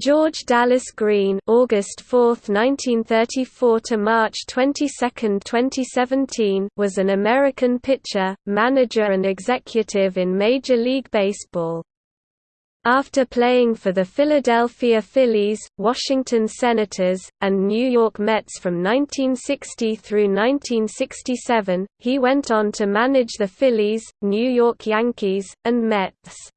George Dallas Green August 4, 1934 to March 22, 2017 was an American pitcher, manager and executive in Major League Baseball. After playing for the Philadelphia Phillies, Washington Senators, and New York Mets from 1960 through 1967, he went on to manage the Phillies, New York Yankees, and Mets.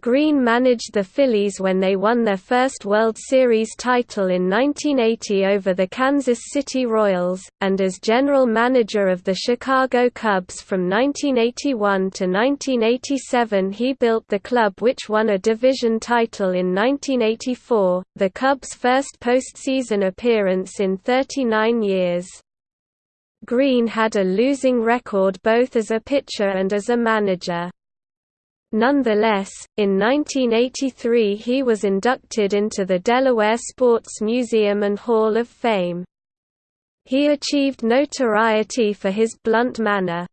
Green managed the Phillies when they won their first World Series title in 1980 over the Kansas City Royals, and as general manager of the Chicago Cubs from 1981 to 1987 he built the club which won a division title in 1984, the Cubs' first postseason appearance in 39 years. Green had a losing record both as a pitcher and as a manager. Nonetheless, in 1983 he was inducted into the Delaware Sports Museum and Hall of Fame. He achieved notoriety for his blunt manner.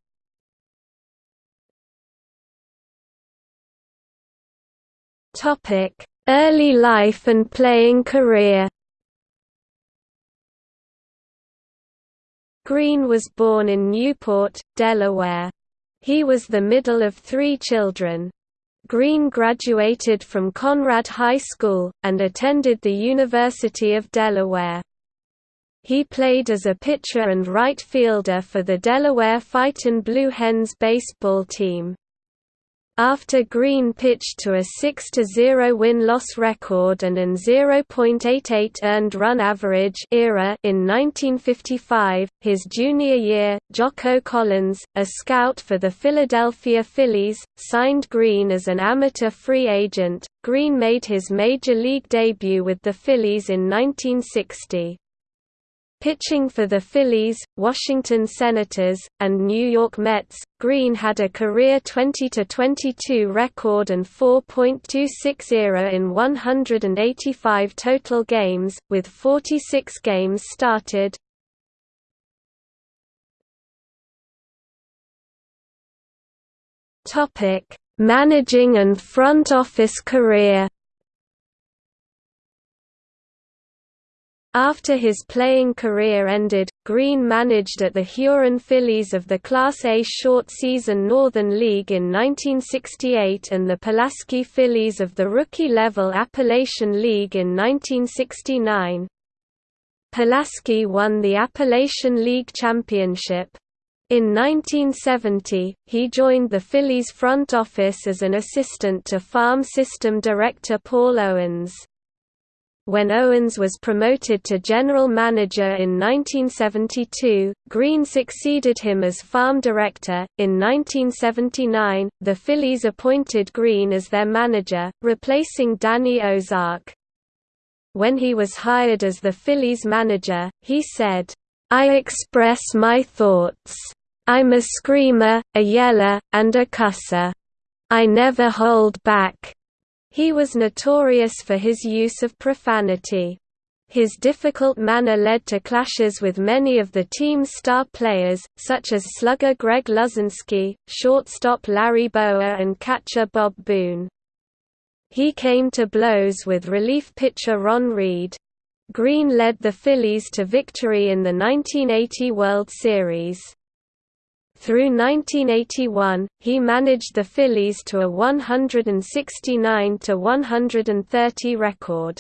Early life and playing career Green was born in Newport, Delaware. He was the middle of three children. Green graduated from Conrad High School, and attended the University of Delaware. He played as a pitcher and right fielder for the Delaware Fightin' Blue Hens baseball team. After Green pitched to a 6–0 win-loss record and an 0.88 earned run average era in 1955, his junior year, Jocko Collins, a scout for the Philadelphia Phillies, signed Green as an amateur free agent. Green made his major league debut with the Phillies in 1960. Pitching for the Phillies, Washington Senators, and New York Mets, Green had a career 20-22 record and 4.26 ERA in 185 total games, with 46 games started. Managing and front office career After his playing career ended, Green managed at the Huron Phillies of the Class A short-season Northern League in 1968 and the Pulaski Phillies of the rookie-level Appalachian League in 1969. Pulaski won the Appalachian League Championship. In 1970, he joined the Phillies front office as an assistant to farm system director Paul Owens. When Owens was promoted to general manager in 1972, Green succeeded him as farm director. In 1979, the Phillies appointed Green as their manager, replacing Danny Ozark. When he was hired as the Phillies manager, he said, I express my thoughts. I'm a screamer, a yeller, and a cusser. I never hold back. He was notorious for his use of profanity. His difficult manner led to clashes with many of the team's star players, such as slugger Greg Luzinski, shortstop Larry Bowa and catcher Bob Boone. He came to blows with relief pitcher Ron Reed. Green led the Phillies to victory in the 1980 World Series. Through 1981, he managed the Phillies to a 169–130 record.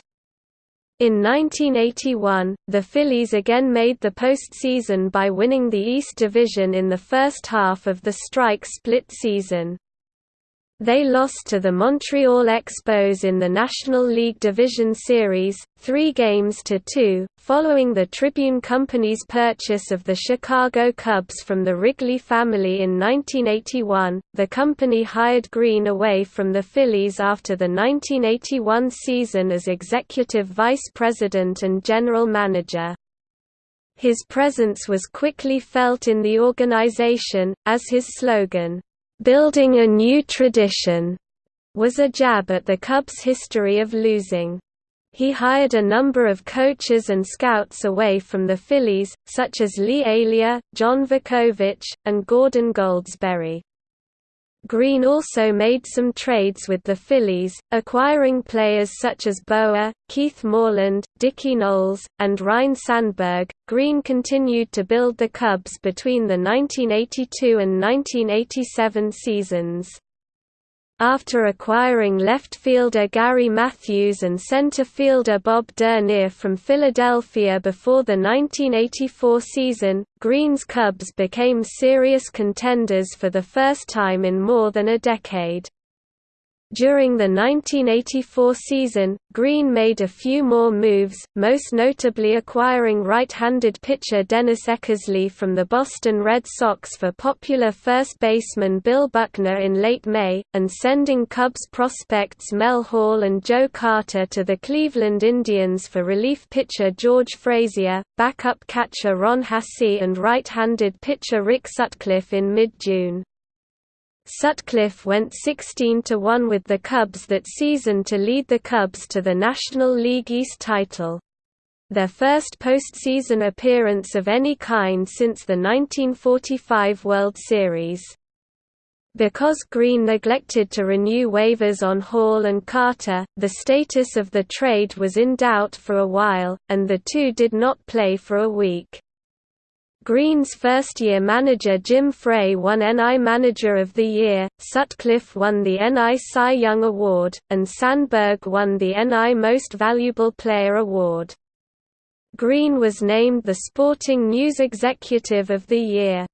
In 1981, the Phillies again made the postseason by winning the East Division in the first half of the strike split season. They lost to the Montreal Expos in the National League Division Series, three games to two, following the Tribune Company's purchase of the Chicago Cubs from the Wrigley family in 1981. The company hired Green away from the Phillies after the 1981 season as executive vice president and general manager. His presence was quickly felt in the organization, as his slogan, "'Building a New Tradition' was a jab at the Cubs' history of losing. He hired a number of coaches and scouts away from the Phillies, such as Lee Elia, John Vukovich, and Gordon Goldsberry. Green also made some trades with the Phillies, acquiring players such as Bowa, Keith Moreland, Dickie Noles, and Ryne Sandberg. Green continued to build the Cubs between the 1982 and 1987 seasons. After acquiring left fielder Gary Matthews and center fielder Bob Dernier from Philadelphia before the 1984 season, Green's Cubs became serious contenders for the first time in more than a decade. During the 1984 season, Green made a few more moves, most notably acquiring right-handed pitcher Dennis Eckersley from the Boston Red Sox for popular first baseman Bill Buckner in late May, and sending Cubs prospects Mel Hall and Joe Carter to the Cleveland Indians for relief pitcher George Frazier, backup catcher Ron Hassey and right-handed pitcher Rick Sutcliffe in mid-June. Sutcliffe went 16–1 with the Cubs that season to lead the Cubs to the National League East title. Their first postseason appearance of any kind since the 1945 World Series. Because Green neglected to renew waivers on Hall and Carter, the status of the trade was in doubt for a while, and the two did not play for a week. Green's first-year manager Jim Frey won NL Manager of the Year, Sutcliffe won the NL Cy Young Award, and Sandberg won the NL Most Valuable Player Award. Green was named the Sporting News Executive of the Year.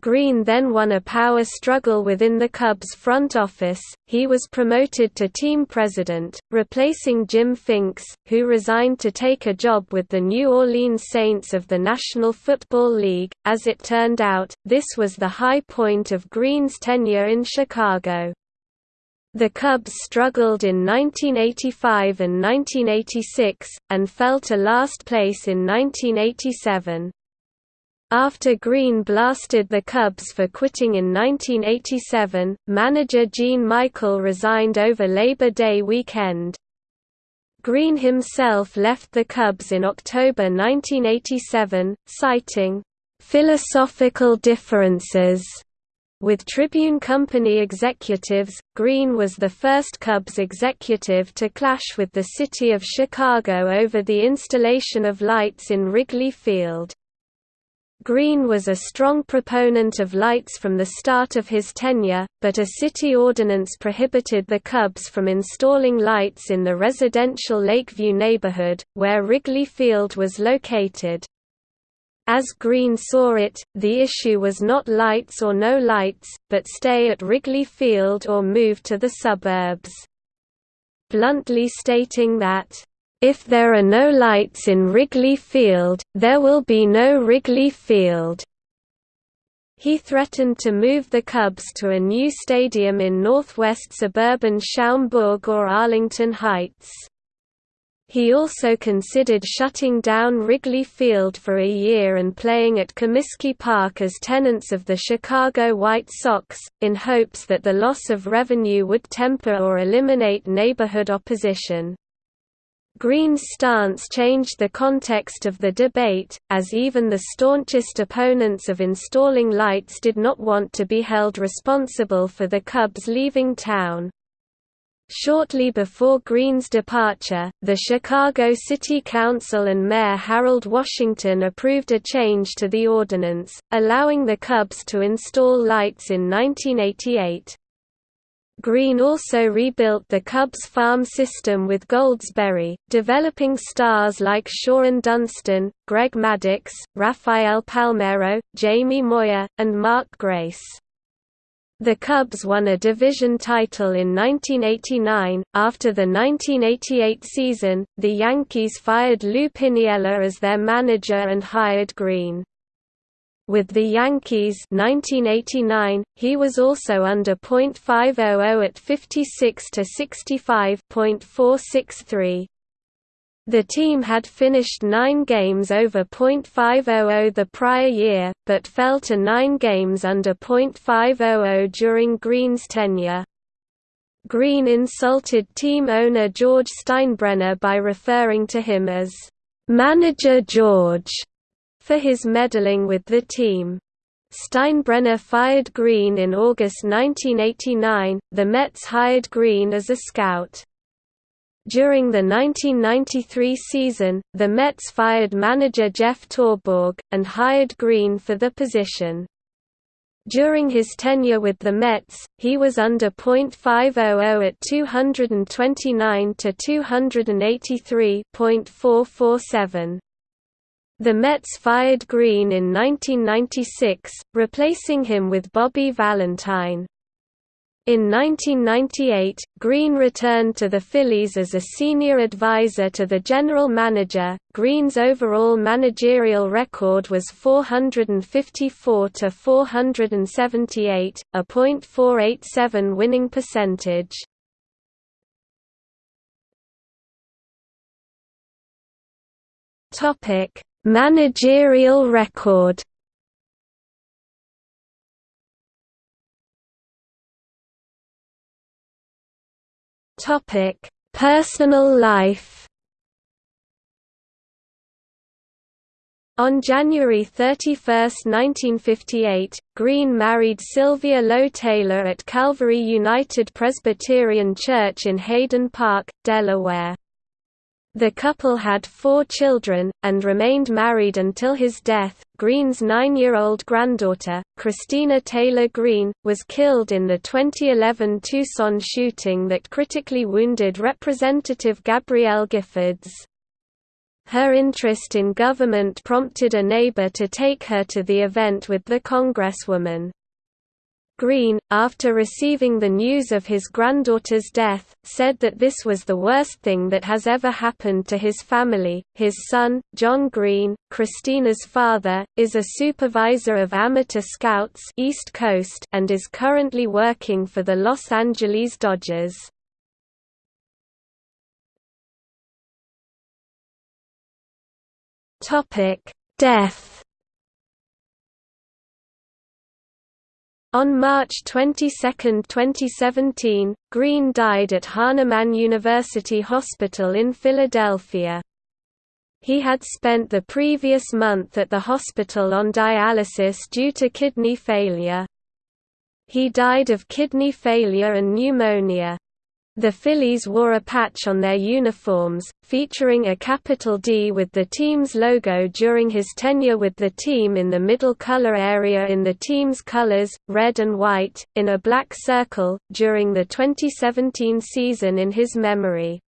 Green then won a power struggle within the Cubs front office. He was promoted to team president, replacing Jim Finks, who resigned to take a job with the New Orleans Saints of the National Football League. As it turned out, this was the high point of Green's tenure in Chicago. The Cubs struggled in 1985 and 1986, and fell to last place in 1987. After Green blasted the Cubs for quitting in 1987, manager Gene Michael resigned over Labor Day weekend. Green himself left the Cubs in October 1987, citing, "...philosophical differences." With Tribune Company executives, Green was the first Cubs executive to clash with the city of Chicago over the installation of lights in Wrigley Field. Green was a strong proponent of lights from the start of his tenure, but a city ordinance prohibited the Cubs from installing lights in the residential Lakeview neighborhood, where Wrigley Field was located. As Green saw it, the issue was not lights or no lights, but stay at Wrigley Field or move to the suburbs. Bluntly stating that, if there are no lights in Wrigley Field, there will be no Wrigley Field. He threatened to move the Cubs to a new stadium in northwest suburban Schaumburg or Arlington Heights. He also considered shutting down Wrigley Field for a year and playing at Comiskey Park as tenants of the Chicago White Sox, in hopes that the loss of revenue would temper or eliminate neighborhood opposition. Green's stance changed the context of the debate, as even the staunchest opponents of installing lights did not want to be held responsible for the Cubs leaving town. Shortly before Green's departure, the Chicago City Council and Mayor Harold Washington approved a change to the ordinance, allowing the Cubs to install lights in 1988. Green also rebuilt the Cubs farm system with Goldsberry, developing stars like Shawon Dunston, Greg Maddux, Rafael Palmeiro, Jamie Moyer, and Mark Grace. The Cubs won a division title in 1989. After the 1988 season, the Yankees fired Lou Piniella as their manager and hired Green. With the Yankees 1989, he was also under .500 at 56 to 65.463. The team had finished nine games over .500 the prior year, but fell to nine games under .500 during Green's tenure. Green insulted team owner George Steinbrenner by referring to him as, "'Manager George' for his meddling with the team. Steinbrenner fired Green in August 1989. The Mets hired Green as a scout. During the 1993 season, the Mets fired manager Jeff Torborg, and hired Green for the position. During his tenure with the Mets, he was under .500 at 229 to 283.447. The Mets fired Green in 1996, replacing him with Bobby Valentine. In 1998, Green returned to the Phillies as a senior advisor to the general manager. Green's overall managerial record was 454 to 478, a .487 winning percentage. Topic: Managerial record. Topic: Personal life. On January 31, 1958, Green married Sylvia Lowe Taylor at Calvary United Presbyterian Church in Hayden Park, Delaware. The couple had four children, and remained married until his death. Green's nine-year-old granddaughter, Christina Taylor Green, was killed in the 2011 Tucson shooting that critically wounded Representative Gabrielle Giffords. Her interest in government prompted a neighbor to take her to the event with the congresswoman. Green, after receiving the news of his granddaughter's death, said that this was the worst thing that has ever happened to his family. His son, John Green, Christina's father, is a supervisor of amateur scouts East Coast and is currently working for the Los Angeles Dodgers. Topic: Death On March 22, 2017, Green died at Hahnemann University Hospital in Philadelphia. He had spent the previous month at the hospital on dialysis due to kidney failure. He died of kidney failure and pneumonia. The Phillies wore a patch on their uniforms, featuring a capital D with the team's logo during his tenure with the team in the middle color area in the team's colors, red and white, in a black circle, during the 2017 season in his memory.